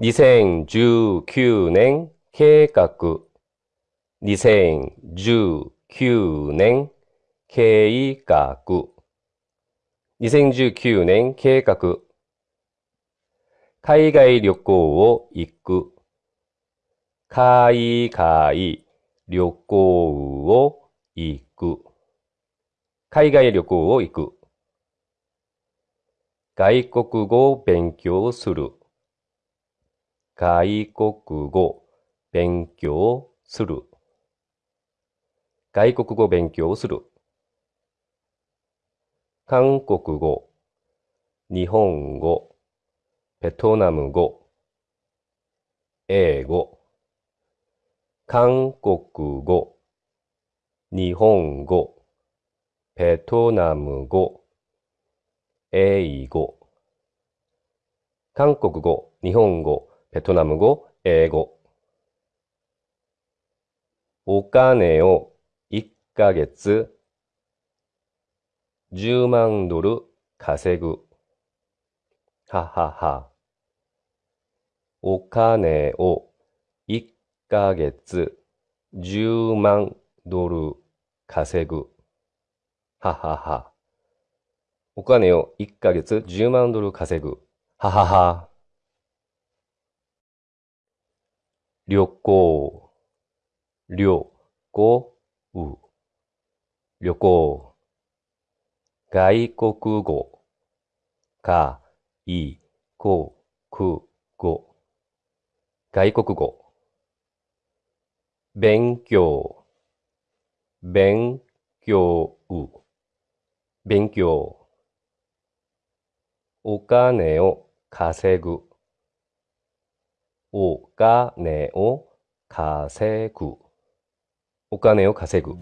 2019年計画。2019年計画。2019年計画。海外旅行を行く。海外旅行を行く。海外旅行を行く。外国語を勉強する。外国語勉強する。外国語勉強する。韓国語、日本語、ベトナム語、英語。韓国語、日本語、ベトナム語、英語。韓国語、日本語、ベトナム語、英語。お金を1ヶ月10万ドル稼ぐ。ははは。お金を1ヶ月10万ドル稼ぐ。ははは。お金を1ヶ月10万ドル稼ぐ。ははは。旅行、旅行、旅行。外国語、か、い、こ、く、語。外国語。勉強、勉強、勉強。お金を稼ぐ。お金を稼ぐ。お金を稼ぐ。